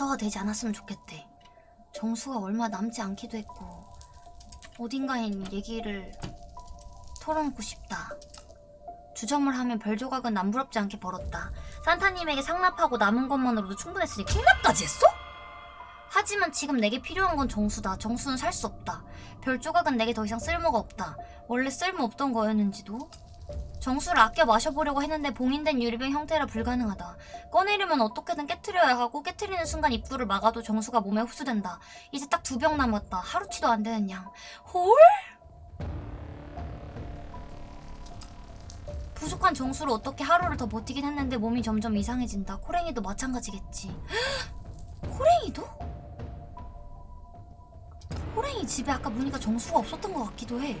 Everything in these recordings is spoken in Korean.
극소화되지 않았으면 좋겠대. 정수가 얼마 남지 않기도 했고 어딘가에 있는 얘기를 털어놓고 싶다. 주점을 하면 별 조각은 남부럽지 않게 벌었다. 산타님에게 상납하고 남은 것만으로도 충분했으니 콩납까지 했어? 하지만 지금 내게 필요한 건 정수다. 정수는 살 수 없다. 별 조각은 내게 더 이상 쓸모가 없다. 원래 쓸모 없던 거였는지도. 정수를 아껴 마셔보려고 했는데 봉인된 유리병 형태라 불가능하다. 꺼내려면 어떻게든 깨트려야 하고 깨트리는 순간 입구를 막아도 정수가 몸에 흡수된다. 이제 딱 두 병 남았다. 하루치도 안 되는 양. 홀? 부족한 정수로 어떻게 하루를 더 버티긴 했는데 몸이 점점 이상해진다. 코랭이도 마찬가지겠지. 코랭이도? 코랭이 집에 아까 보니까 정수가 없었던 것 같기도 해.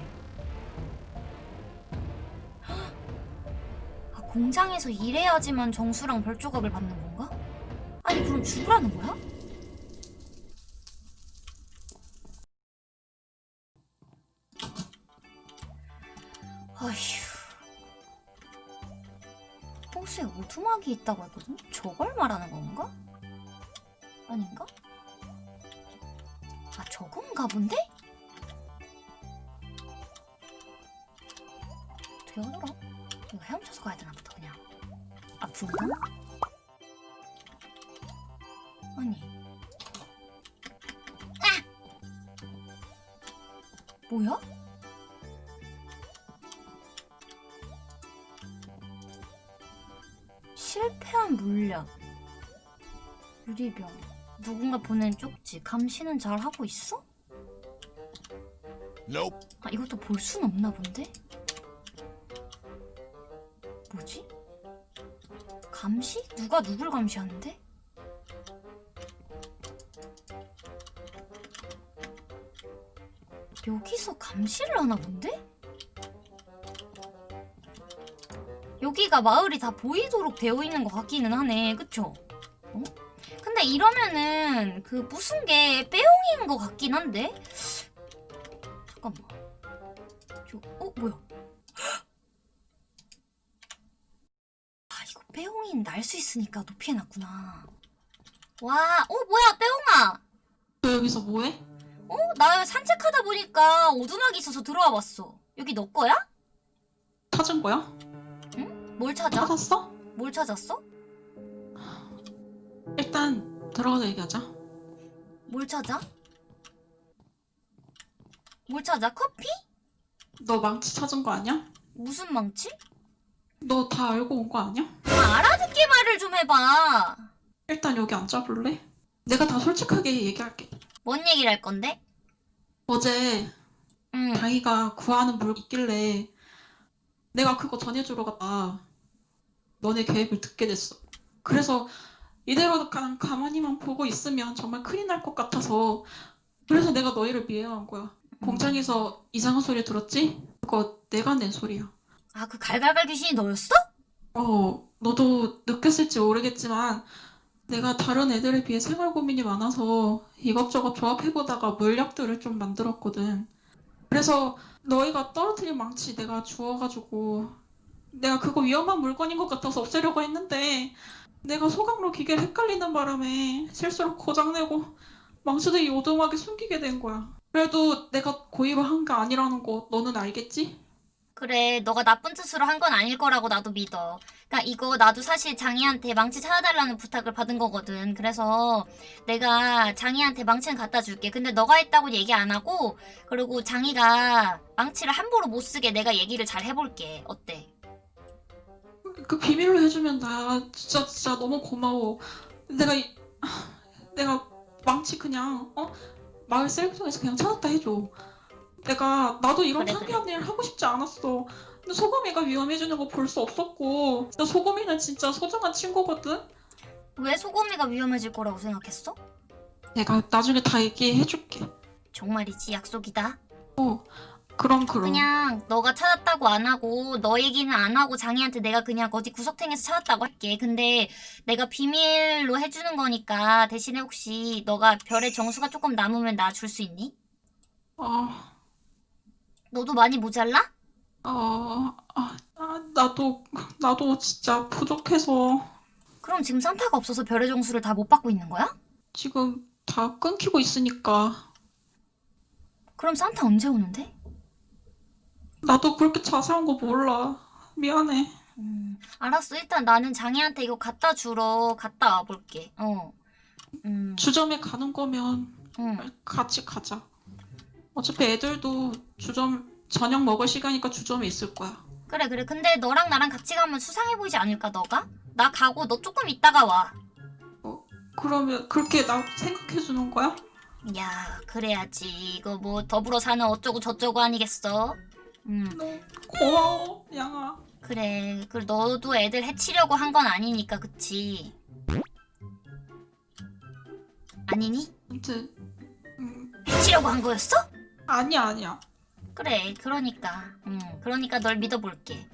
공장에서 일해야지만 정수랑 별조각을 받는 건가? 아니 그럼 죽으라는 거야? 어휴 호수에 오두막이 있다고 했거든? 저걸 말하는 건가? 아닌가? 아 저건가 본데? 유리병 누군가 보낸 쪽지 감시는 잘 하고 있어? Nope. 아 이것도 볼 순 없나 본데? 뭐지? 감시? 누가 누굴 감시하는데? 여기서 감시를 하나 본데? 여기가 마을이 다 보이도록 되어 있는 것 같기는 하네 그쵸? 어? 근데 이러면은 그 무슨 게 빼용인 것 같긴 한데? 잠깐만 저, 어? 뭐야? 아 이거 빼용인 날 수 있으니까 높이 해놨구나 와, 어 뭐야 빼용아 너 여기서 뭐해? 어? 나 산책하다 보니까 오두막이 있어서 들어와 봤어 여기 너 거야? 찾은 거야? 뭘 찾아? 찾았어? 뭘 찾았어? 일단 들어가서 얘기하자. 뭘 찾아? 뭘 찾아? 커피? 너 망치 찾은 거 아니야? 무슨 망치? 너 다 알고 온 거 아니야? 아, 알아듣게 말을 좀 해봐 일단 여기 앉아볼래? 내가 다 솔직하게 얘기할게. 뭔 얘기를 할 건데? 어제 응 다이가 구하는 물 있길래 내가 그거 전해주러 갔다. 너네 계획을 듣게 됐어. 그래서 이대로 그냥 가만히만 보고 있으면 정말 큰일 날 것 같아서 그래서 내가 너희를 미행한 거야. 공장에서 이상한 소리 들었지? 그거 내가 낸 소리야. 아 그 갈갈갈 귀신이 너였어? 어, 너도 느꼈을지 모르겠지만 내가 다른 애들에 비해 생활 고민이 많아서 이것저것 조합해보다가 물약들을 좀 만들었거든. 그래서 너희가 떨어뜨린 망치 내가 주워가지고 내가 그거 위험한 물건인 것 같아서 없애려고 했는데 내가 소각로 기계를 헷갈리는 바람에 실수로 고장내고 망치도 이 오두막에 숨기게 된 거야. 그래도 내가 고의로 한 게 아니라는 거 너는 알겠지? 그래 너가 나쁜 뜻으로 한 건 아닐 거라고 나도 믿어 그니까 이거 나도 사실 장이한테 망치 찾아달라는 부탁을 받은 거거든 그래서 내가 장이한테 망치는 갖다 줄게 근데 너가 했다고 얘기 안 하고 그리고 장이가 망치를 함부로 못 쓰게 내가 얘기를 잘 해볼게 어때? 그 비밀로 해주면 나 진짜 진짜 너무 고마워. 내가 이- 내가 망치 그냥 어 마을 셀프통에서 그냥 찾았다 해줘. 내가 나도 이런 그래, 창피한 일 하고 싶지 않았어. 근데 소금이가 위험해지는 거 볼 수 없었고, 나 소금이는 진짜 소중한 친구거든. 왜 소금이가 위험해질 거라고 생각했어? 내가 나중에 다 얘기해줄게. 정말이지 약속이다 그럼 그럼. 그냥 너가 찾았다고 안 하고 너 얘기는 안 하고 장이한테 내가 그냥 어디 구석탱에서 찾았다고 할게. 근데 내가 비밀로 해주는 거니까 대신에 혹시 너가 별의 정수가 조금 남으면 나 줄 수 있니? 아, 너도 많이 모자라? 아, 아, 아, 나도 나도 진짜 부족해서. 그럼 지금 산타가 없어서 별의 정수를 다 못 받고 있는 거야? 지금 다 끊기고 있으니까 그럼 산타 언제 오는데? 나도 그렇게 자세한 거 몰라. 미안해. 음, 알았어. 일단 나는 장애한테 이거 갖다 주러 갔다 와볼게. 어. 음, 주점에 가는 거면 응. 같이 가자. 어차피 애들도 주점 저녁 먹을 시간이니까 주점에 있을 거야. 그래, 그래. 근데 너랑 나랑 같이 가면 수상해 보이지 않을까, 너가? 나 가고 너 조금 있다가 와. 그러면 그렇게 나 생각해 주는 거야? 야, 그래야지. 이거 뭐 더불어 사는 어쩌고 저쩌고 아니겠어? 음, 고마워, 양아. 그래. 그 너도 애들 해치려고 한 건 아니니까, 그치? 아니니? 아무튼 음, 해치려고 한 거였어? 아니야, 아니야. 그래, 그러니까. 음, 그러니까 널 믿어볼게.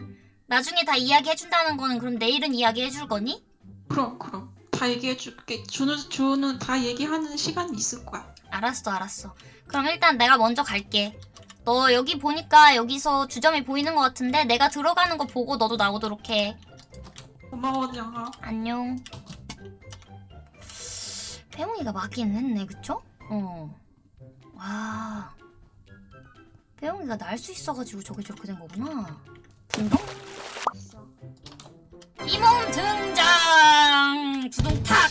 나중에 다 이야기해준다는 거는 그럼 내일은 이야기해줄 거니? 그럼 그럼 다 얘기해 줄게. 주는 주는 다 얘기하는 시간이 있을 거야. 알았어, 알았어. 그럼 일단 내가 먼저 갈게. 너 여기 보니까 여기서 주점이 보이는 것 같은데 내가 들어가는 거 보고 너도 나오도록 해. 고마워, 양아. 안녕. 배웅이가 맞긴 했네, 그쵸? 어. 와. 배웅이가 날 수 있어가지고 저게 저렇게 된 거구나. 등동? 이몸 등장! 주동탁!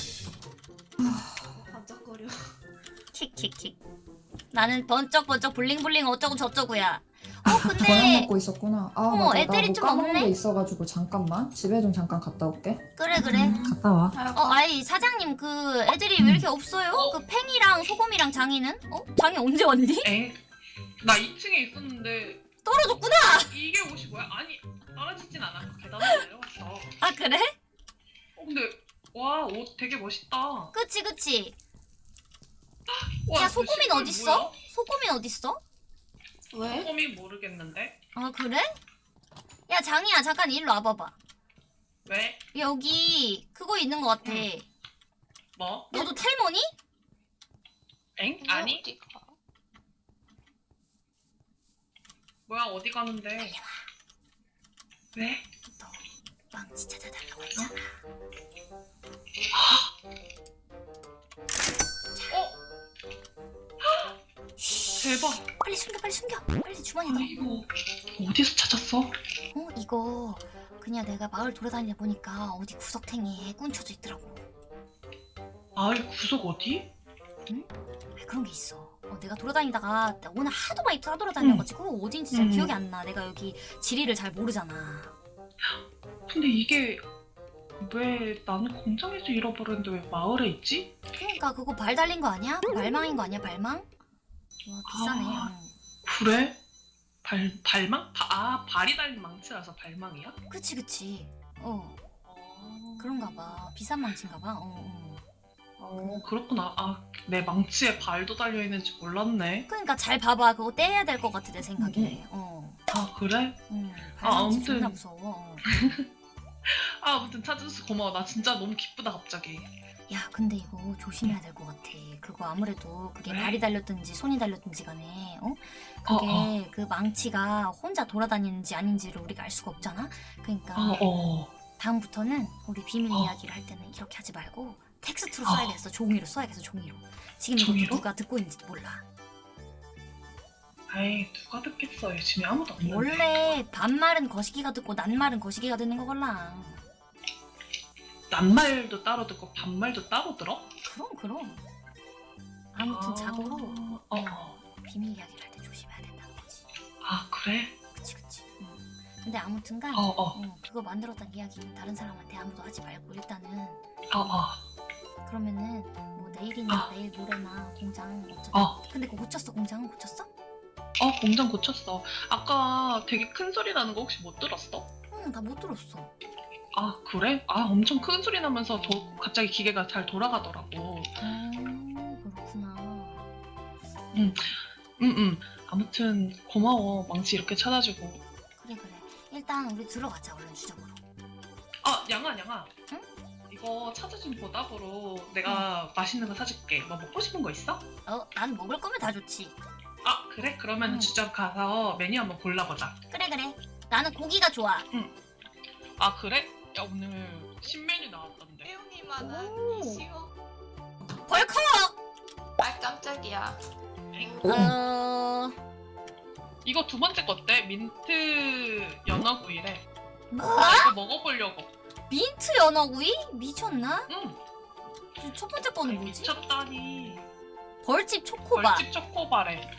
나는 번쩍번쩍 블링블링 어쩌고 저쩌고야. 어, 저녁 근데. 먹고 있었구나. 아 어머, 맞아. 애들이 나뭐 좀 까먹은 없네? 게 있어가지고 잠깐만 집에 좀 잠깐 갔다 올게. 그래, 그래. 갔다 와. 어, 아이, 사장님, 그 애들이 왜 이렇게 없어요? 그 팽이랑 소금이랑 장이는? 어? 장이 언제 왔니? 엥? 나 2층에 있었는데 떨어졌구나! 이게 옷이 뭐야? 아니 떨어지진 않았고 계단으로 내려왔어. 아, 그래? 어 근데 와 옷 되게 멋있다. 그치, 그치. 와, 야, 저 소금이는 시골 어딨어? 뭐야? 소금이는 어딨어? 왜? 소금이 모르겠는데 아, 그래? 야, 장이야, 잠깐 일로 와봐봐. 왜? 여기 그거 있는 것 같아. 응. 뭐? 너도 탈모니? 엥? 아니? 뭐야 어디 가는데? 왜? 너 망치 찾아달라고 했잖아. 어? 대박. 빨리 숨겨, 빨리 숨겨. 빨리 주머니에 넣어. 이거 어디서 찾았어? 어, 이거 그냥 내가 마을 돌아다니다 보니까 어디 구석탱이에 꾼쳐져 있더라고. 마을 구석 어디? 아, 그런 게 있어. 어, 내가 돌아다니다가 오늘 하도 많이 따돌아다녀가지고 어딘지 잘 음. 기억이 안 나. 내가 여기 지리를 잘 모르잖아. 근데 이게 왜 나는 공장에서 잃어버렸는데 왜 마을에 있지? 그러니까 그거 발 달린 거 아니야? 발망인 거 아니야? 발망? 와 비싸네. 아. 어. 그래? 발 발망? 바- 아 발이 달린 망치라서 발망이야? 그치 그치. 어 어, 그런가 봐. 비싼 망치인가 봐. 어, 어. 어 그렇구나. 아 내 망치에 발도 달려 있는지 몰랐네. 그러니까 잘 봐봐. 그거 떼야 될 것 같아 내 생각에. 어. 아 그래? 응. 아, 발망치 아무튼. 존나 무서워. 어. 아 아무튼 찾아줘서 고마워. 나 진짜 너무 기쁘다 갑자기. 야 근데 이거 조심해야 될 것 같아. 그거 아무래도 그게 왜? 발이 달렸든지 손이 달렸든지 간에 어? 어, 그게 그 망치가 혼자 돌아다니는지 아닌지를 우리가 알 수가 없잖아. 그러니까 어 어. 다음부터는 우리 비밀 어. 이야기를 할 때는 이렇게 하지 말고 텍스트로 어. 써야겠어. 종이로 써야겠어. 종이로. 지금 이거 종이로? 누가 듣고 있는지도 몰라. 에이 누가 듣겠어. 요즘에 아무도 없는데. 원래 반말은 거시기가 듣고 낱말은 거시기가 듣는 거걸랑. 낱말도 따로 듣고 반말도 따로 들어? 그럼 그럼. 아무튼 아, 자고로 어, 어. 비밀 이야기를 할 때 조심해야 된다는 거지. 아 그래? 그치 그치. 응. 근데 아무튼간 어 어. 어, 그거 만들었던 이야기는 다른 사람한테 아무도 하지 말고 일단은 어 어. 그러면은 뭐 내일이나 어. 내일 모레나 공장 어쩌 어. 근데 그거 고쳤어 공장은 고쳤어? 어 공장 고쳤어. 아까 되게 큰 소리 나는 거 혹시 못 들었어? 응나 못 들었어 아 그래? 아 엄청 큰 소리 나면서 도, 갑자기 기계가 잘 돌아가더라고. 어 그렇구나 응응. 아무튼 고마워 망치 이렇게 찾아주고. 그래 그래 일단 우리 들어가자 얼른 주점으로 아 양아 양아. 응? 이거 찾아준 보답으로 내가 맛있는 거 사줄게. 뭐 먹고 싶은 거 있어? 어 난 먹을 거면 다 좋지 아 그래? 그러면 응. 주점 가서 메뉴 한번 골라보자. 그래 그래 나는 고기가 좋아 아 그래? 야 오늘 신메뉴 나왔던데. 배웅이만한 오. 이시오 벌컥! 아 깜짝이야. 어... 이거 두 번째 거 어때? 민트 연어구이래. 뭐? 나 이거 먹어보려고. 민트 연어구이? 미쳤나? 응. 첫 번째 거는 뭐지? 미쳤다니. 벌집 초코바 벌집 초코바래.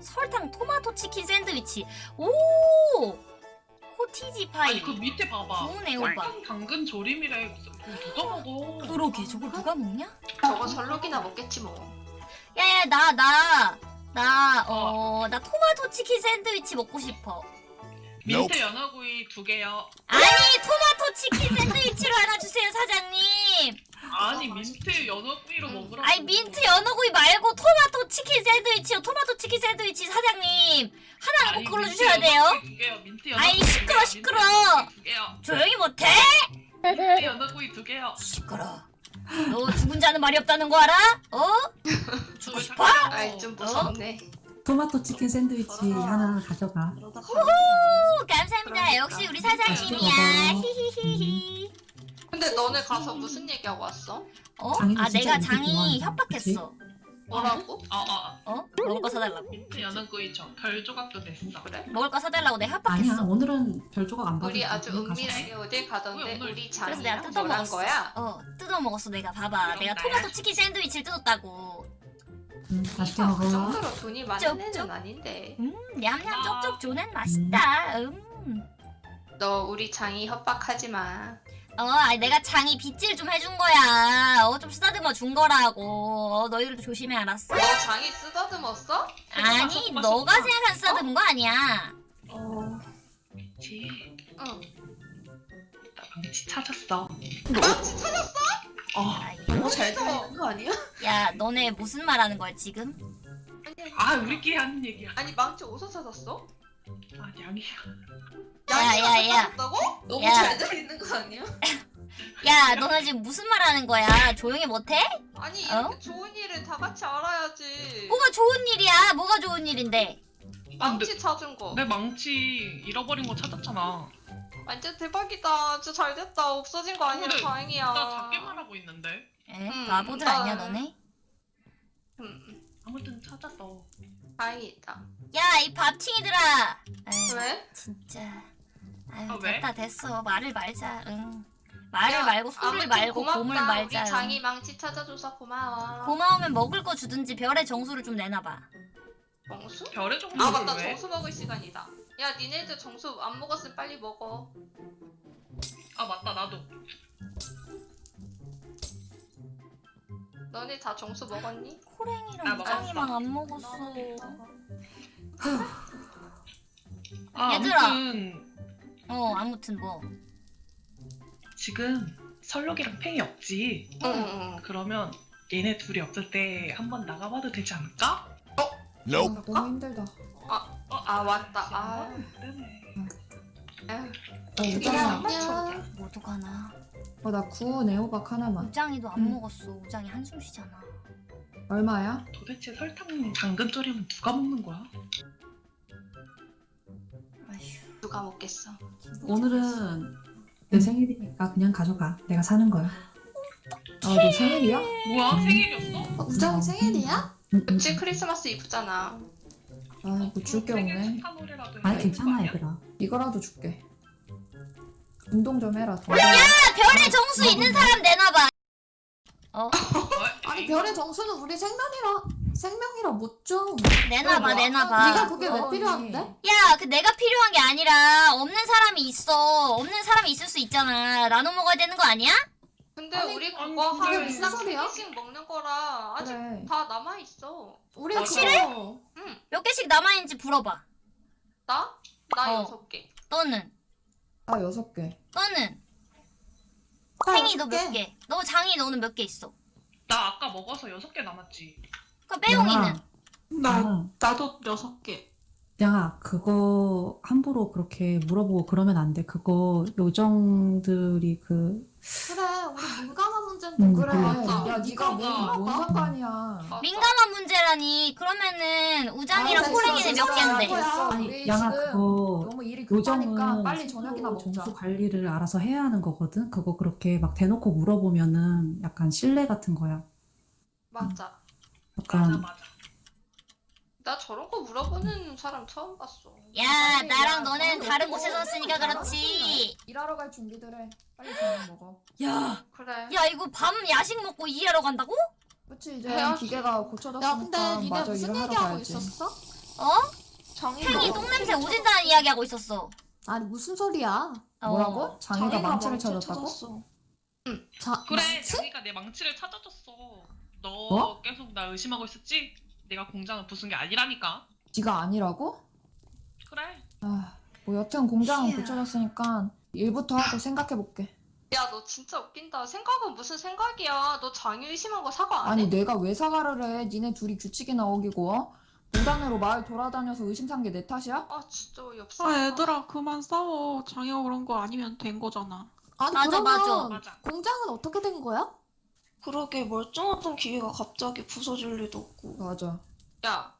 설탕 토마토 치킨 샌드위치 오! cottage 파이 아니 그 밑에 봐봐. 좋은 애호박 설탕 당근 조림이래. 그거 누가 먹어? 그러게 저걸 누가 먹냐? 저거 설록이나 먹겠지 뭐. 야야 나 나 나 어 나 토마토 치킨 샌드위치 먹고 싶어 민트 연어구이 두 개요. 아니 토마토 치킨 샌드위치로 하나 주세요 사장님 아니 민트 연어구이로 먹으라고. 아니 민트 연어구이 말고 토마토 치킨 샌드위치요 토마토 치킨 샌드위치 사장님 아니, 그걸로 민트 주셔야 돼요 연어구이 두 개요. 민트 연어구이 두 시끄러. 시끄러. 조용히 못해? 민트 연어구이 두 개요. 시끄러 너 죽은 자는 말이 없다는 거 알아? 어? 죽고 싶어? 아이 좀 무섭네. 토마토 치킨 샌드위치. 하나 가져가. 오 감사합니다 그러니까. 역시 우리 사장님이야 먹어. 히히히히 근데 너네 가서 무슨 얘기하고 왔어? 어? 아 내가 장이. 협박했어 뭐라고? 아, 아, 어? 먹을 거 사달라고 민트 연어구이 저별 조각도 됐어. 그래? 먹을 거 사달라고 내가 아니야 협박했어 오늘은 별 조각 안 받을 우리 아주 은밀하게 어딜 가던데 왜 오늘- 우리 그래서 내가 뜯어 먹었어. 거야? 어 뜯어 먹었어 내가 봐봐 내가. 토마토 치킨 샌드위치를 뜯었다고 응, 맛있게 그 먹어. 정도로 돈이 많은. 애는 아닌데. 음 냠냠 아. 쪽쪽 조낸 맛있다 음. 너 우리 장이 협박하지 마. 어 아니 내가 장이 빗질 좀 해준 거야 어 좀 쓰다듬어 준 거라고 어, 너희들도 조심해 알았어? 너 장이 쓰다듬었어? 아니 너가 생각한 쓰다듬은 거 아니야 어. 망치. 응. 나 망치 찾았어. 망치 찾았어? 어. 아이, 잘 들리는 거 아니야? 야 너네 무슨 말 하는 거야 지금? 아니, 아 우리끼리 하는 얘기야. 아니 망치 어디서 찾았어? 아 양이야. 야, 야? 너무 야. 잘 들리는 거 아니야? 야 너네 지금 무슨 말 하는 거야 조용히 못해? 아니 어? 이렇게 좋은 일을 다 같이 알아야지. 뭐가 좋은 일이야 뭐가 좋은 일인데 아, 망치 찾은 거. 내 망치 잃어버린 거 찾았잖아. 완전 대박이다. 진짜 잘 됐다. 없어진 거 아니라 근데 다행이야. 나 작게만 하고 있는데. 에? 음, 바보들 나- 아니야 너네? 음, 아무튼 찾았어. 다행이다. 야 이 밥팅이들아 에이, 왜? 진짜 아유 아, 왜? 됐다 됐어 말을 말자 응 말을 야, 말고 소리를 아무튼 말고 고맙다. 곰을 말자 우리 응. 장이 망치 찾아줘서 고마워. 고마우면 먹을 거 주든지 별의 정수를 좀 내놔봐 정수? 별의 정수 아 맞다 왜? 정수 먹을 시간이다. 야 니네들 정수 안 먹었으면 빨리 먹어. 아 맞다 나도. 너네 다 정수 먹었니? 나 호랭이랑 먹었어. 우장이만 안 먹었어 아 얘들아. 아무튼 어 아무튼 뭐 지금 설록이랑 팽이 없지. 응응. 그러면 얘네 둘이 없을 때 한번 나가봐도 되지 않을까? 아, 너무 힘들다 어, 아, 맞다. 아. 때문에. 아휴, 어, 그냥 우장아 안녕. 모두 가나 어, 나 구운 애호박 하나만 우장이도 안 응. 먹었어 우장이 한숨 쉬잖아 얼마야? 도대체 설탕 당근 조림은 누가 먹는 거야? 누가 먹겠어? 오늘은 내 생일이니까 그냥 가져가. 내가 사는 거야. 아너 생일이야? 뭐야 음. 생일이었어? 우정이 생일이야? 그치 크리스마스 이브잖아. 아뭐 줄 게 없네 아니 괜찮아? 얘들아. 이거라도 줄게 운동 좀 해라 더. 아, 별의 정수 있는 사람 내놔봐 어 어, 아니 별의 정수는 우리 생명이라 생명이라 못 줘. 내놔봐 뭐야? 내놔봐 네가 그게 왜 어, 필요한데? 야, 그 내가 필요한 게 아니라 없는 사람이 있어. 없는 사람이 있을 수 있잖아. 나눠 먹어야 되는 거 아니야? 근데 아니, 우리 그거 하루 무슨 이상 소리야? 개씩 먹는 거라 아직 그래 다 남아 있어. 우리 확실해? 그거 몇 개씩 남아있는지 물어봐. 나? 나 어. 여섯 개. 너는? 아 여섯 개 너는? 나 생이 여섯 너몇 개? 너 장이 너는 몇 개 있어? 나 아까 먹어서 여섯 개 남았지. 그 빼용이는? 양아, 나 양아, 나도 여섯 개. 양아 그거 함부로 그렇게 물어보고 그러면 안 돼. 그거 요정들이 그 그래 우리 민감한 문제인데 음, 그래. 그래 맞아. 야 네가 그거가. 뭔, 뭔 상관이야 맞아. 민감한 문제라니. 그러면은 우장이랑 아, 호랭이는 몇 됐어. 개인데? 됐어. 아니 우리 양아 지금 그거 너무 일이 급하니까 요정은 빨리 저녁이나 먹자 점수 관리를 알아서 해야 하는 거거든. 그거 그렇게 막 대놓고 물어보면은 약간 신뢰 같은 거야. 맞아. 맞아 약간 맞아. 나 저런 거 물어보는 사람 처음 봤어. 야 빨리, 나랑 야, 너는 다른. 곳에서 쓰니까 그렇지 일하러 갈 준비들 해. 빨리 저녁 먹어. 야 그래. 야 이거 밤 야식 먹고 일하러 간다고? 그치 이제 해야지. 기계가 고쳐졌으니까 야 근데 니네 마저 무슨 얘기하고 가야지. 있었어? 어? 정이 팽이 똥냄새 오진다는 이야기 하고 있었어 아니 무슨 소리야? 어. 뭐라고? 장이가 망치를 찾았다고? 자, 그래 망치? 자기가 내 망치를 찾아줬어. 너 뭐? 계속 나 의심하고 있었지? 내가 공장을 부순 게 아니라니까. 네가 아니라고? 그래. 아, 뭐 여튼 공장은. 고쳐졌으니까 일부터 하고 생각해 볼게. 야 너 진짜 웃긴다. 생각은 무슨 생각이야. 너 장유 의심한 거 사과 안 해? 아니 내가 왜 사과를 해? 니네 둘이 규칙이나 어기고 어? 무단으로 마을 돌아다녀서 의심 산 게 내 탓이야? 아 진짜 어이없어. 아 얘들아 그만 싸워 장애가 그런 거 아니면 된 거잖아 아니 맞아, 그러면 맞아. 맞아. 공장은 어떻게 된 거야? 그러게 멀쩡하던 기계가 갑자기 부서질 리도 없고 맞아. 야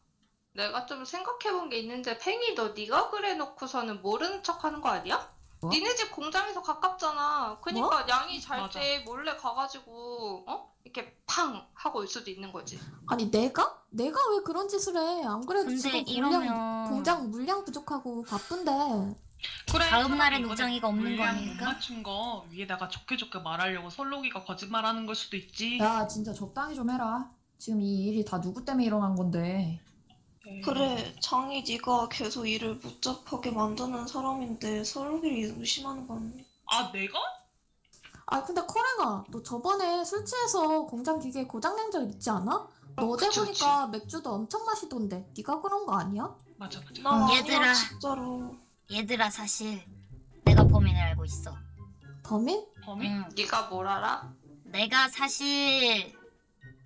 내가 좀 생각해본 게 있는데 팽이 너 네가 그래 놓고서는 모르는 척하는 거 아니야? 뭐? 니네 집 공장에서 가깝잖아. 그니까 양이 잘. 때 몰래 가가지고 어 이렇게 팡 하고 올 수도 있는 거지. 아니 내가? 내가 왜 그런 짓을 해? 안 그래도 근데 지금 이러면 물량, 공장 물량 부족하고 바쁜데 그래. 다음 날엔 우정이가 없는 거? 못 맞춘 거 위에다가 좋게 좋게 말하려고 설록이가 거짓말하는 걸 수도 있지. 야 진짜 적당히 좀 해라. 지금 이 일이 다 누구 때문에 일어난 건데. 에이. 그래 장이 네가 계속 일을 복잡하게 만드는 사람인데 설록이를 의심하는 건 아 내가? 아 근데 코랭아 너 저번에 술 취해서 공장 기계 고장낸 적 있지 않아? 너 어제 그치, 보니까 맥주도 엄청 마시던데 네가 그런 거 아니야? 맞아 맞아. 나 아니야 얘들아. 진짜로 얘들아 사실 내가 범인을 알고 있어 범인? 범인? 응. 네가 뭘 알아? 내가 사실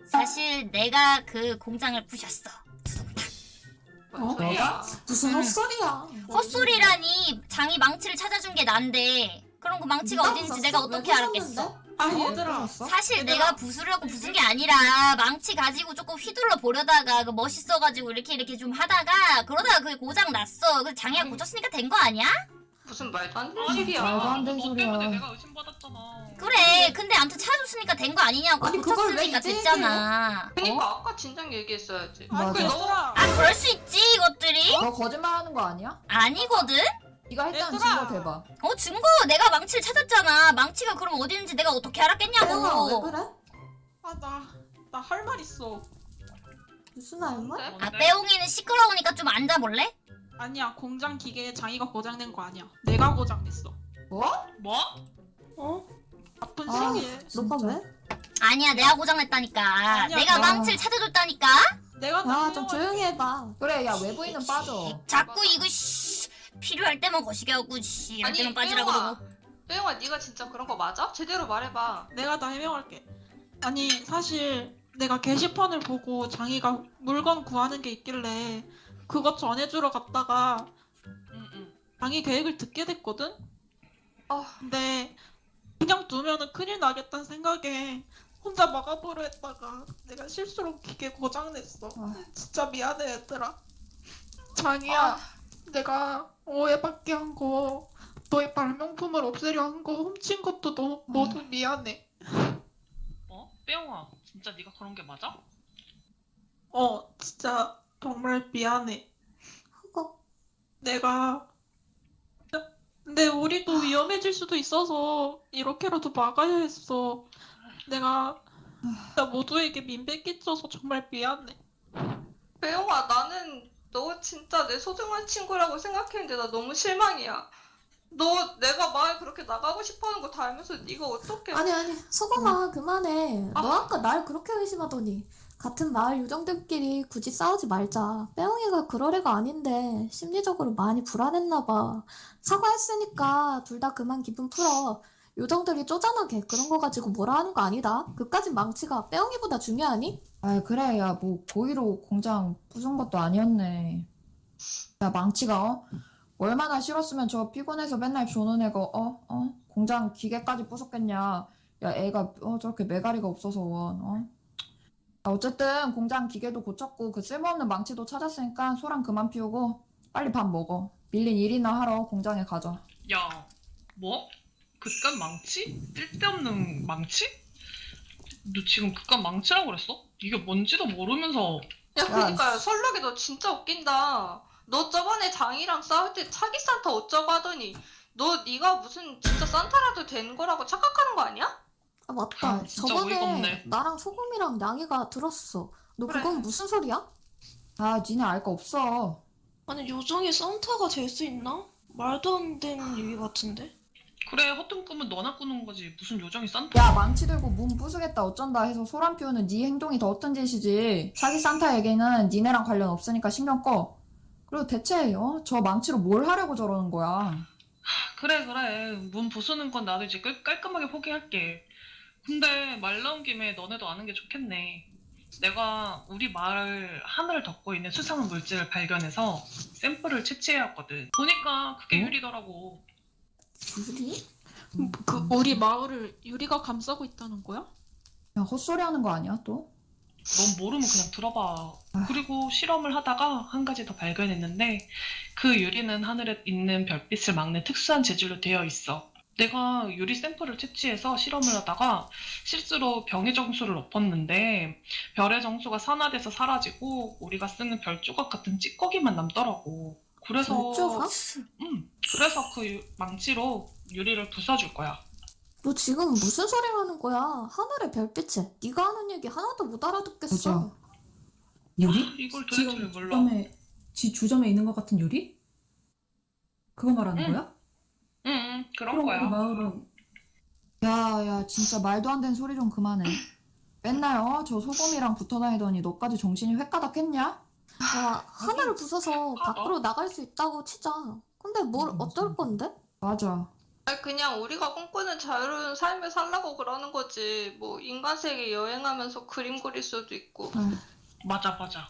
사실 내가 그 공장을 부셨어 뭔 어? 소리야? 무슨 음. 헛소리야 헛소리라니 장이 망치를 찾아준 게 난데 그런 거 망치가 네가 어딘지? 내가 왜 어떻게 알았겠어? 아 어? 얘들아? 사실 얘들아. 내가 부수려고 부순 게 아니라 망치 가지고 조금 휘둘러 보려다가 그 멋있어가지고 이렇게 이렇게 좀 하다가 그러다가 그게 고장 났어. 그 장애가 고쳤으니까 된 거 아니야? 무슨 말도 안 되는 소리야. 말도 안 되는 너 소리야. 내가 의심받았잖아. 그래. 근데 아무튼 찾아줬으니까 된 거 아니냐고. 아니, 고쳤으니까 됐잖아. 그러니까 어? 아까 진작 얘기했어야지. 맞아. 그래, 너 얘들아 아 그럴 수 있지 이것들이 너 거짓말하는 거 아니야? 아니거든. 네가 했다는 얘들아. 증거 대봐. 어 증거 내가 망치를 찾았잖아. 망치가 그럼 어디 있는지 내가 어떻게 태영아 왜 알았겠냐고. 그래? 아나 나 할 말 있어 무슨 할 말? 뭔데? 아? 빼옹이는 시끄러우니까 좀 앉아볼래? 아니야 공장 기계에 장이가 고장낸 거 아니야 내가 고장냈어 뭐? 뭐? 어? 바쁜 아. 시기에 너가. 왜? 아니야 내가 고장냈다니까. 아니야, 내가 내가- 망치를 찾아줬다니까. 내가 야다 좀. 조용히 해봐 그래 야 외부인은 빠져. 자꾸 이거 씨, 필요할 때만 거시게 하고 씨, 이럴 아니 때만 빠지라고 그러고. 빼용아 네가 진짜 그런 거 맞아? 제대로 말해봐. 내가 다 해명할게. 아니 사실 내가 게시판을 보고 장이가 물건 구하는 게 있길래 그것 전해주러 갔다가 응 응. 장이 계획을 듣게 됐거든. 어. 근데 그냥 두면은 큰일 나겠다는 생각에 혼자 막아보려 했다가 내가 실수로 기계 고장냈어. 아. 진짜 미안해 얘들아. 장이야, 아, 내가 오해받게 한 거, 너의 발명품을 없애려 한 거 훔친 것도 너 모두 미안해. 어? 빼용아 진짜 네가 그런 게 맞아? 어, 진짜 정말 미안해. 그거 내가 근데 우리도 위험해질 수도 있어서 이렇게라도 막아야 했어. 내가 진짜 모두에게 민폐 끼쳐서 정말 미안해. 빼용아 나는 너 진짜 내 소중한 친구라고 생각했는데 나 너무 실망이야. 너 내가 마을 그렇게 나가고 싶어하는 거 다 알면서 네가 어떻게? 아니 아니 소금아 그만해 아. 너 아까 날 그렇게 의심하더니 같은 마을 요정들끼리 굳이 싸우지 말자 빼옹이가 그럴 애가 아닌데 심리적으로 많이 불안했나 봐 사과했으니까 둘 다 그만 기분 풀어 요정들이 쪼잔하게 그런 거 가지고 뭐라 하는 거 아니다 그까진 망치가 빼옹이보다 중요하니? 아 그래 야 뭐 고의로 공장 부순 것도 아니었네. 야 망치가 어? 얼마나 싫었으면 저 피곤해서 맨날 조는 애가 어? 어? 공장 기계까지 부쉈겠냐. 야 애가 어 저렇게 매가리가 없어서 원 어? 야, 어쨌든 공장 기계도 고쳤고 그 쓸모없는 망치도 찾았으니까 소란 그만 피우고 빨리 밥 먹어. 밀린 일이나 하러 공장에 가자. 야 뭐? 그깟 망치? 쓸데없는 망치? 너 지금 그깟 망치라고 그랬어? 이게 뭔지도 모르면서 야, 그니까 씨. 설록이 너 진짜 웃긴다. 너 저번에 장이랑 싸울 때 차기 산타 어쩌고 하더니 너 네가 무슨 진짜 산타라도 되는 거라고 착각하는 거 아니야? 아 맞다. 아, 진짜 어이가 저번에 없네. 나랑 소금이랑 양이가 들었어. 너 그래. 그건 무슨 소리야? 아 니네 알 거 없어 아니 요정이 산타가 될 수 있나? 말도 안 되는 얘기 같은데. 그래 허튼 꿈은 너나 꾸는 거지. 무슨 요정이 산타. 야 망치 들고 문 부수겠다. 어쩐다 해서 소란 피우는 네 행동이 더 어떤 짓이지? 사기 산타 얘기는 니네랑 관련 없으니까 신경 꺼. 그리고 대체 어? 저 망치로 뭘 하려고 저러는 거야? 그래 그래. 문 부수는 건 나도 이제 깔- 깔끔하게 포기할게. 근데 말 나온 김에 너네도 아는 게 좋겠네. 내가 우리 마을 하늘을 덮고 있는 수상한 물질을 발견해서 샘플을 채취해왔거든. 보니까 그게 어? 유리더라고 유리? 그 우리 마을을 유리가 감싸고 있다는 거야? 야 헛소리 하는 거 아니야 또? 넌 모르면 그냥 들어봐. 아. 그리고 실험을 하다가 한 가지 더 발견했는데 그 유리는 하늘에 있는 별빛을 막는 특수한 재질로 되어 있어. 내가 유리 샘플을 채취해서 실험을 하다가 실수로 병의 정수를 엎었는데 별의 정수가 산화돼서 사라지고 우리가 쓰는 별 조각 같은 찌꺼기만 남더라고. 그래서 별조각? 음, 그래서 그 유- 망치로 유리를 부숴줄 거야. 너 지금 무슨 소리 하는 거야? 하늘의 별빛에 네가 하는 얘기 하나도 못 알아듣겠어. 그죠. 유리? 이걸 도대체 지금 몰라. 주점에, 지 주점에 있는 것 같은 유리? 그거 말하는 응. 거야? 응, 응, 그런 그럼 거야. 마을은 야 야 진짜 말도 안 되는 소리 좀 그만해 맨날 어? 저 소금이랑 붙어 다니더니 너까지 정신이 횟가닥 했냐? 야, 하늘을 부숴서 아, 밖으로 나갈 수 있다고 치자. 근데 뭘 음, 어쩔. 건데? 맞아 아니, 그냥 우리가 꿈꾸는 자유로운 삶을 살라고 그러는 거지. 뭐 인간 세계 여행하면서 그림 그릴 수도 있고. 아휴, 맞아, 맞아.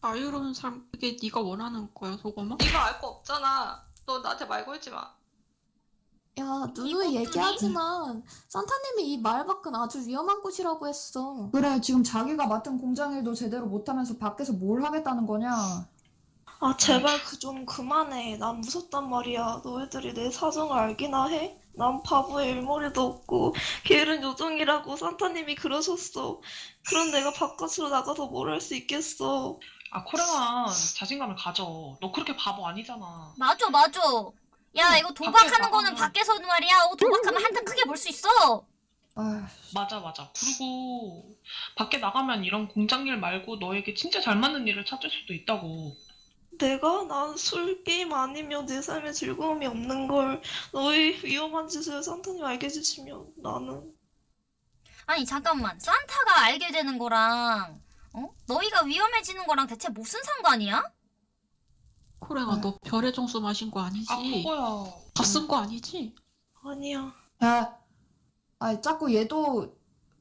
자유로운 삶 그게 네가 원하는 거야 소금아? 네가 알 거 없잖아. 너 나한테 말 걸지 마. 야, 누누이 얘기하지만 산타님이 이 마을 밖은 아주 위험한 곳이라고 했어. 그래 지금 자기가 맡은 공장 일도 제대로 못하면서 밖에서 뭘 하겠다는 거냐 아 제발 그 좀 그만해. 난 무섭단 말이야. 너희들이 내 사정을 알기나 해? 난 바보의 일머리도 없고 걔는 요정이라고 산타님이 그러셨어. 그런 내가 바깥으로 나가서 뭘 할 수 있겠어. 아, 코랭아, 자신감을 가져. 너 그렇게 바보 아니잖아. 맞아 맞아 야 이거 도박하는 거는 밖에서 말이야 어, 도박하면 한탕 크게 벌수 있어 아휴 맞아, 맞아. 그리고 밖에 나가면 이런 공장 일 말고 너에게 진짜 잘 맞는 일을 찾을 수도 있다고. 내가 난 술 게임 아니면 내 삶에 즐거움이 없는 걸 너희 위험한 짓을 산타님 알게 해주시면 나는 아니 잠깐만 산타가 알게 되는 거랑 어? 너희가 위험해지는 거랑 대체 무슨 상관이야? 코랭아 너 별의 정수 마신 거 아니지? 아, 그거야. 다 쓴 거 아니지? 아니야. 야, 아 자꾸 얘도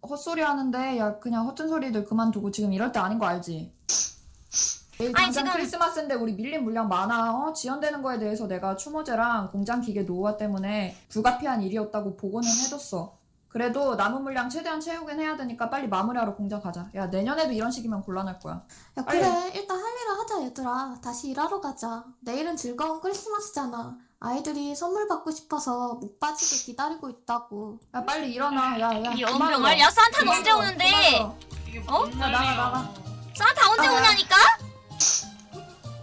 헛소리 하는데 야 그냥 허튼 소리들 그만두고 지금 이럴 때 아닌 거 알지? 내일 아니, 당장 지금- 크리스마스인데 우리 밀린 물량 많아. 어? 지연되는 거에 대해서 내가 추모제랑 공장 기계 노후화 때문에 불가피한 일이었다고 보고는 해뒀어. 그래도 남은 물량 최대한 채우긴 해야 되니까 빨리 마무리하러 공장 가자. 야 내년에도 이런 식이면 곤란할 거야. 야, 빨리. 그래. 일단 할 일을 하자, 얘들아. 다시 일하러 가자. 내일은 즐거운 크리스마스잖아. 아이들이 선물 받고 싶어서 못 빠지게 기다리고 있다고. 야 빨리 일어나. 야 야. 이 연병아. 야 그만 언제. 오는데 어? 뭔 야, 나가. 나가. 산타 언제 아, 야. 오냐니까?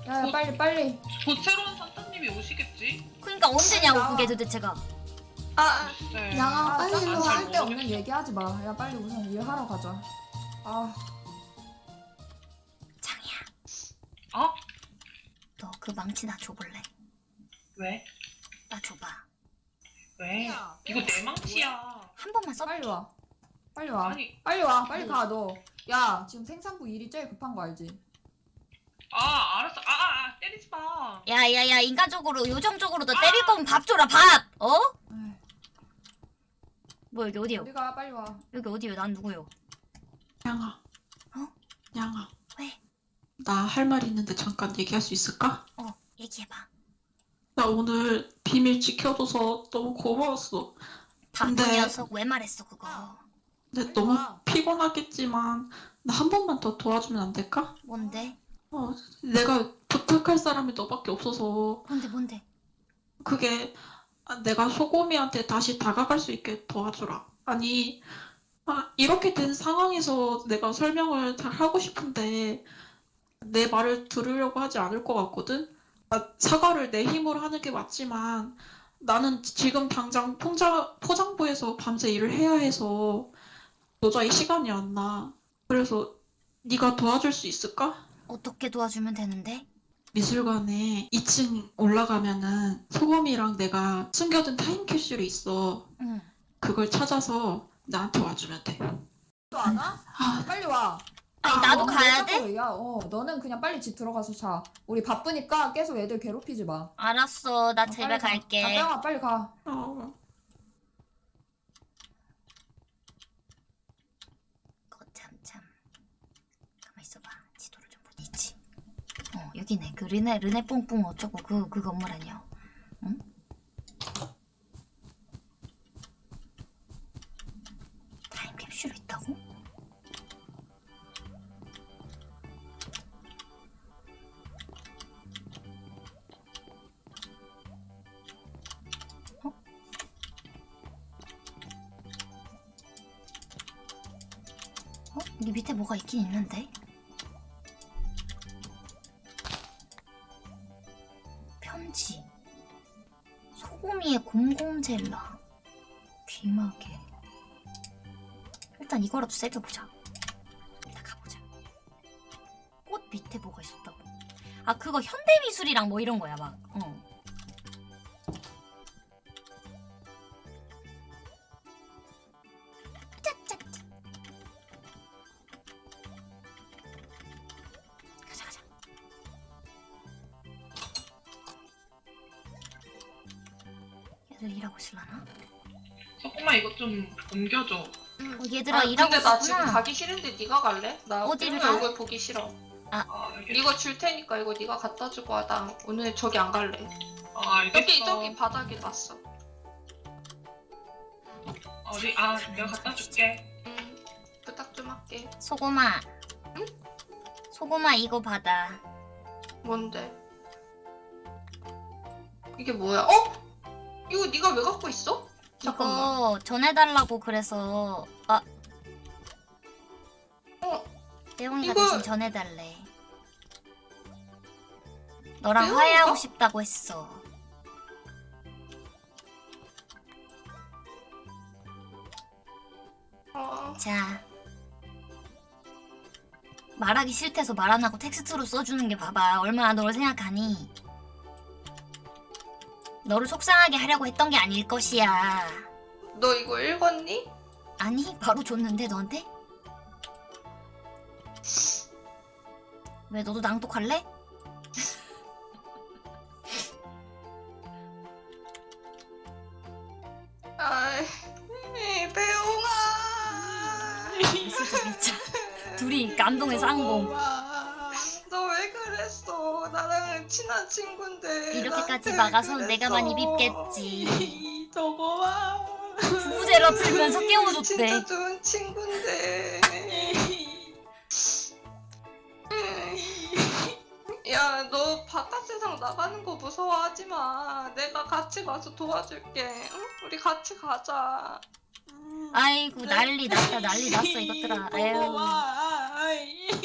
야, 야 빨리 빨리. 곧 새로운 산타님이 오시겠지? 그러니까 언제냐고 나와. 그게 도대체가 아, 아, 글쎄. 양아, 아, 빨리 딱 일로 잘 와. 쓸데없는 모르겠어. 얘기하지 마. 야 빨리 우선 일하러 가자. 아. 장이야 어? 너 그 망치 나 줘볼래? 왜? 나 줘봐 왜? 이거 내 망치야. 한 번만 써 빨리 와. 빨리 와. 아니, 빨리 와. 빨리 가 너. 야 지금 생산부 일이 제일 급한 거 알지? 아, 알았어. 아, 아, 아, 때리지 마. 야야야 인간적으로 요정적으로 너 때릴 거면 밥 줘라 밥 어? 에이, 뭐 여기 어디요? 어디 가 빨리 와. 여기 어디요? 난 누구요? 양아 어? 양아 왜? 나 할 말 있는데 잠깐 얘기할 수 있을까? 어 얘기해봐 나 오늘 비밀 지켜줘서 너무 고마웠어 바쁜 근데- 녀석 왜 말했어 그거 근데 너무 피곤하겠지만 나 한 번만 더 도와주면 안 될까? 뭔데? 어, 내가 부탁할 사람이 너밖에 없어서 뭔데 뭔데? 그게 아, 내가 소고미한테 다시 다가갈 수 있게 도와주라. 아니, 아, 이렇게 된 상황에서 내가 설명을 잘 하고 싶은데 내 말을 들으려고 하지 않을 것 같거든? 아, 사과를 내 힘으로 하는 게 맞지만 나는 지금 당장 포장, 포장부에서 밤새 일을 해야 해서 도저히 시간이 안 나. 그래서 네가 도와줄 수 있을까? 어떻게 도와주면 되는데? 미술관에 2층 올라가면은 소금이랑 내가 숨겨둔 타임캡슐이 있어. 응. 그걸 찾아서 나한테 와주면 돼. 또 안 와? 아, 빨리 와. 아니 나도 어, 가야 왜 돼? 자꾸 야, 어, 너는 그냥 빨리 집 들어가서 자. 우리 바쁘니까 계속 애들 괴롭히지 마. 알았어. 나 어, 집에 빨리 가. 갈게. 아, 뺑아 빨리 가. 어. 거참참. 가만 있어봐. 지도를 좀 보니 있지. 어 여기네. 그 르네 르네 뽕뽕 어쩌고 그그 건물 아니야. 응? 타임캡슐 있다고? 어? 어? 여기 밑에 뭐가 있긴 있는데? 곰곰젤라. 귀마개. 일단 이거라도 새겨보자. 일단 가보자. 꽃 밑에 뭐가 있었다고? 아 그거 현대미술이랑 뭐 이런 거야 막. 어. 좀 옮겨줘. 어, 얘들아 아, 일하고 근데 나 지금 가기 싫은데 네가 갈래? 나 어디를 가? 얼굴 보기 싫어. 아, 알겠어. 이거 줄 테니까 이거 네가 갖다 주고 와. 나 오늘 저기 안 갈래. 아, 알겠어. 여기 저기 바닥에 놨어. 어디? 아, 내가 갖다 줄게. 응. 부탁 좀 할게. 소고마 소고마 이거 받아 뭔데? 이게 뭐야? 어? 이거 네가 왜 갖고 있어? 잠깐만. 이거 전해달라고 그래서 아. 어, 떼용이가 이거- 대신 전해달래. 너랑 떼용이가? 화해하고 싶다고 했어. 어, 자. 말하기 싫대서 말 안 하고 텍스트로 써주는 게 봐봐. 얼마나 너를 생각하니 너를 속상하게 하려고 했던 게 아닐 것이야 너 이거 읽었니? 아니 바로 줬는데 너한테? 왜 너도 낭독할래? 아이, 배웅아. 진짜 진짜 둘이 감동의 쌍봉 친한 친구인데. 이렇게까지 막아서 그랬어? 내가 많이 밉겠지 저거와. 부부대로 풀면서 깨워줬대 진짜 좋은 친구인데. 야, 너 바깥 세상 나가는 거 무서워하지 마. 내가 같이 가서 도와줄게. 응? 우리 같이 가자. 아이고 난리 났다 난리 났어 이것들아 아유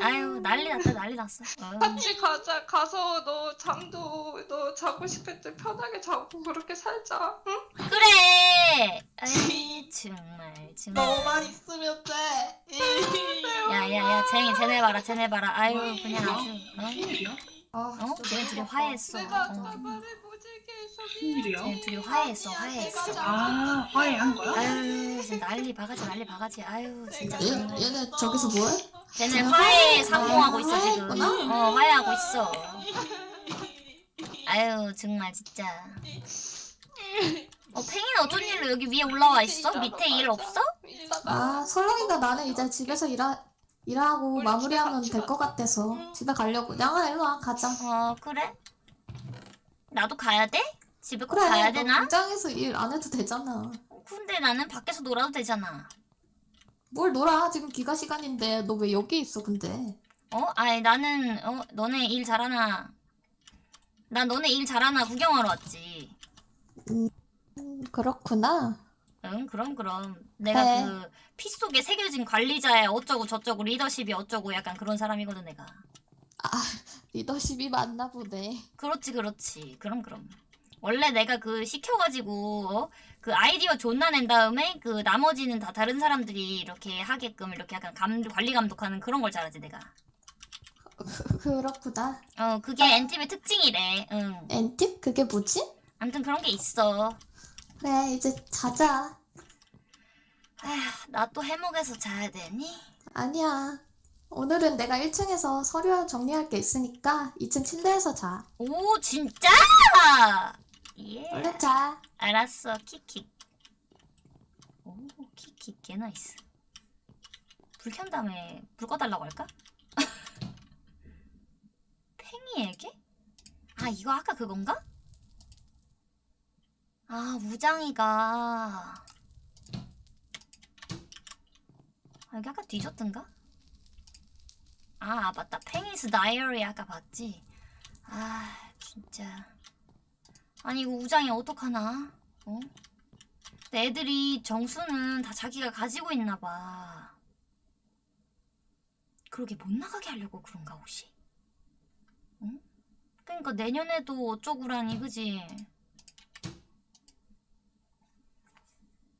아유 난리 났다 난리 났어 어. 같이 가자. 가서 너 잠도 너 자고 싶을 때 편하게 자고 그렇게 살자. 응? 그래 아이 정말 정말 너만 있으면 돼. 야야야 쟤네 쟤네 봐라 쟤네 봐라 아유 그냥 아주 일이야? 아, 어? 어? 쟤네 둘이. 화해했어 내가 어. 해서 무슨 일이야? 쟤네 둘이 화해했어 화해했어 아, 화해한 거야? 아유 진짜 난리 바가지 난리 바가지 아유 진짜 얘. 얘네 저기서 뭐해? 쟤네 화해 상봉하고 있어 지금 어 화해하고 있어 아유 정말 진짜 어 팽이는 어쩐 일로 여기 위에 올라와 있어? 밑에 일 없어? 아, 설렁이가 나는 이제 집에서 일하, 일하고 마무리하면 될 것 같아서 집에 가려고. 양아, 일로 와, 가자. 어 그래? 나도 가야 돼? 집에 꼭 그래, 가야 너 되나? 공장에서 일 안 해도 되잖아. 근데 나는 밖에서 놀아도 되잖아 뭘 놀아? 지금 귀가 시간인데 너 왜 여기 있어, 근데? 어? 아니 나는 어 너네 일 잘하나 난 너네 일 잘하나 구경하러 왔지 음, 그렇구나. 응 그럼 그럼 내가 네. 그피 속에 새겨진 관리자의 어쩌고 저쩌고 리더십이 어쩌고 약간 그런 사람이거든 내가 아, 리더십이 맞나 보네. 그렇지 그렇지 그럼 그럼 원래 내가 그 시켜가지고 어? 그 아이디어 존나 낸 다음에 그 나머지는 다 다른 사람들이 이렇게 하게끔 이렇게 약간 감, 관리 감독하는 그런 걸 잘하지 내가 그- 그렇구나. 어 그게 엔팁의 특징이래 응 엔팁? 그게 뭐지? 아무튼 그런 게 있어 그래, 이제 자자. 아휴 나또 해먹에서 자야 되니? 아니야. 오늘은 내가 1층에서 서류 정리할 게 있으니까 2층 침대에서 자. 오 진짜? 예 얼른 자. 알았어 킥킥 오 킥킥 개 나이스 불 켠 다음에 불 꺼달라고 할까? 팽이에게? 아 이거 아까 그건가? 아 우장이가 아 여기 아까 뒤졌던가? 아 맞다 팽이스 다이어리 아까 봤지? 아 진짜 아니 이거 우장이 어떡하나? 어? 근데 애들이 정수는 다 자기가 가지고 있나 봐. 그러게 못 나가게 하려고 그런가 혹시? 응? 그러니까 내년에도 어쩌구라니 그지?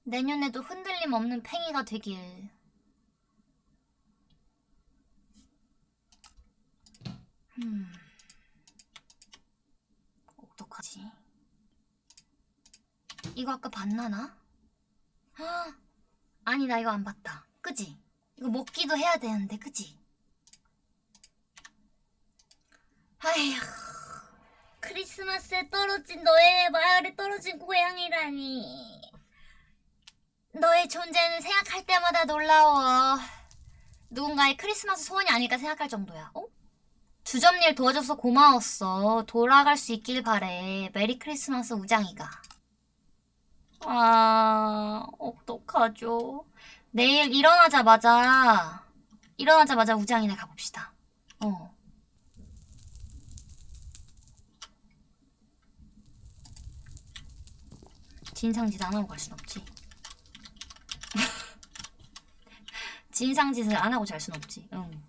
내년에도 흔들림 없는 팽이가 되길. 음. 어떡하지? 이거 아까 봤나 나? 헉! 아니 나 이거 안 봤다. 그지? 이거 먹기도 해야 되는데 그지? 아휴 크리스마스에 떨어진 너의 마을에 떨어진 고양이라니 너의 존재는 생각할 때마다 놀라워 누군가의 크리스마스 소원이 아닐까 생각할 정도야 어? 주점일 도와줘서 고마웠어 돌아갈 수 있길 바래 메리 크리스마스 우장이가 아, 어떡하죠? 내일 일어나자마자, 일어나자마자 우장이네 가봅시다. 어. 진상짓 안 하고 갈 순 없지. 진상짓을 안 하고 잘 순 없지. 응.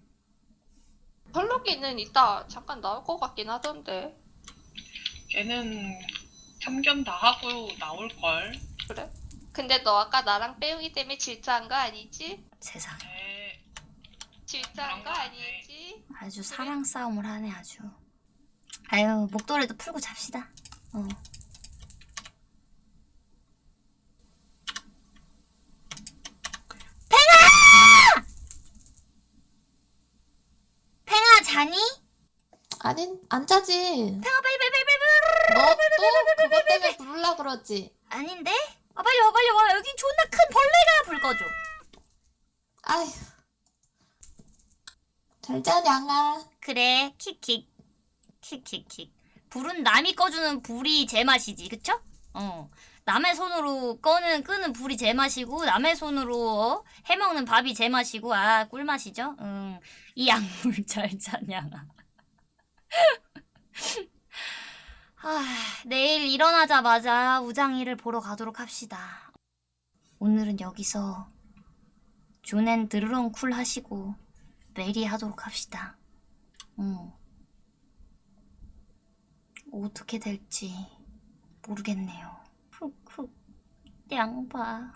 펄럭이는 이따 잠깐 나올 것 같긴 하던데. 걔는 참견 다 하고 나올 걸. 그래? 근데 너 아까 나랑 빼용이 때문에 질투한 거 아니지? 세상에. 에, 질투한 거 아니지? 아주 사랑 싸움을 하네, 아주. 아유, 목도리도 풀고 잡시다. 어. 팽아! 팽아, 자니? 아니, 안 자지. 팽아, 빨리, 빨리, 빨리. 너 또 그것 때문에 부르려 그러지. 아닌데? 아, 빨리 와, 빨리 와. 여기 존나 큰 벌레가 불 꺼줘. 아휴. 잘 자, 냥아. 그래, 킥킥. 킥킥킥. 불은 남이 꺼주는 불이 제맛이지, 그쵸? 어. 남의 손으로 꺼는, 끄는 불이 제맛이고, 남의 손으로 어? 해먹는 밥이 제맛이고, 아, 꿀맛이죠? 응. 이 약물 잘 자냐가. 아, 내일 일어나자마자 우장이를 보러 가도록 합시다. 오늘은 여기서 존앤 드르렁 쿨 하시고, 메리 하도록 합시다. 응. 어떻게 될지 모르겠네요. 훅훅 양봐.